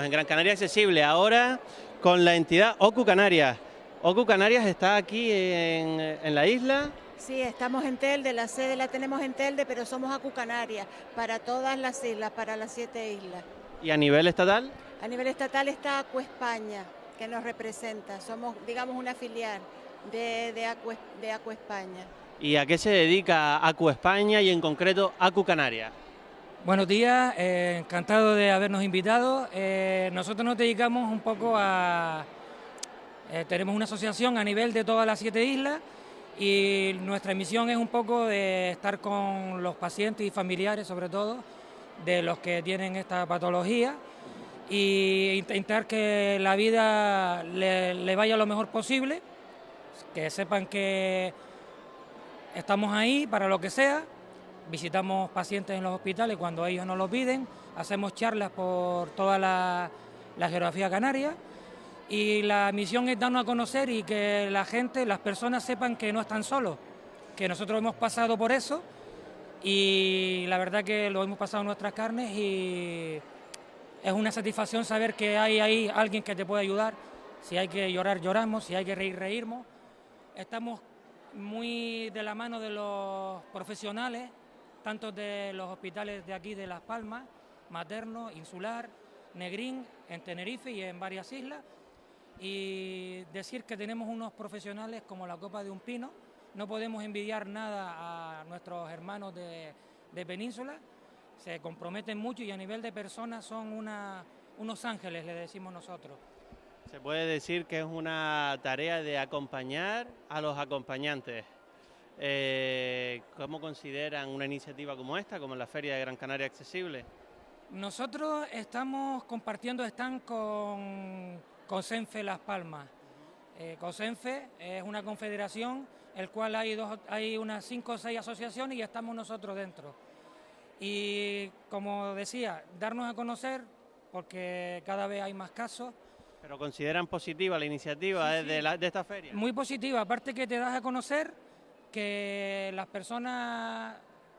Gran Canaria Accesible, ahora con la entidad OCU Canarias. OCU Canarias está aquí en, en la isla. Sí, estamos en Telde, la sede la tenemos en Telde, pero somos OCU Canarias para todas las islas, para las siete islas. ¿Y a nivel estatal? A nivel estatal está Acu España, que nos representa. Somos, digamos, una filial de, de, Acu, de Acu España. ¿Y a qué se dedica Acu España y en concreto Acu Canarias? Buenos días, eh, encantado de habernos invitado. Eh, nosotros nos dedicamos un poco a... Eh, tenemos una asociación a nivel de todas las siete islas y nuestra misión es un poco de estar con los pacientes y familiares, sobre todo, de los que tienen esta patología e intentar que la vida le vaya lo mejor posible, que sepan que estamos ahí para lo que sea visitamos pacientes en los hospitales cuando ellos nos lo piden, hacemos charlas por toda la, geografía canaria y la misión es darnos a conocer y que la gente, las personas sepan que no están solos, que nosotros hemos pasado por eso y la verdad que lo hemos pasado en nuestras carnes y es una satisfacción saber que hay ahí alguien que te puede ayudar, si hay que llorar lloramos, si hay que reír reírmos. Estamos muy de la mano de los profesionales tanto de los hospitales de aquí de Las Palmas, Materno, Insular, Negrín, en Tenerife y en varias islas. Y decir que tenemos unos profesionales como la Copa de un Pino, no podemos envidiar nada a nuestros hermanos de, Península, se comprometen mucho y a nivel de personas son unos ángeles, le decimos nosotros. Se puede decir que es una tarea de acompañar a los acompañantes. Eh, ¿Cómo consideran una iniciativa como esta, como la Feria de Gran Canaria Accesible? Nosotros estamos compartiendo stand con COSENFE Las Palmas. Eh, COSENFE es una confederación, el cual hay, dos, hay unas cinco o seis asociaciones y estamos nosotros dentro. Y como decía, darnos a conocer, porque cada vez hay más casos. ¿Pero consideran positiva la iniciativa de, de esta feria? Muy positiva, aparte que te das a conocer que las personas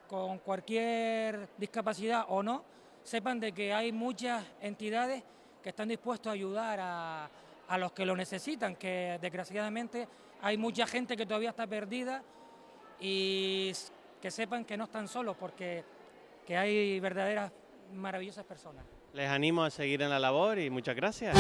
con cualquier discapacidad o no sepan de que hay muchas entidades que están dispuestas a ayudar a, los que lo necesitan, que desgraciadamente hay mucha gente que todavía está perdida y que sepan que no están solos porque que hay verdaderas maravillosas personas. Les animo a seguir en la labor y muchas gracias.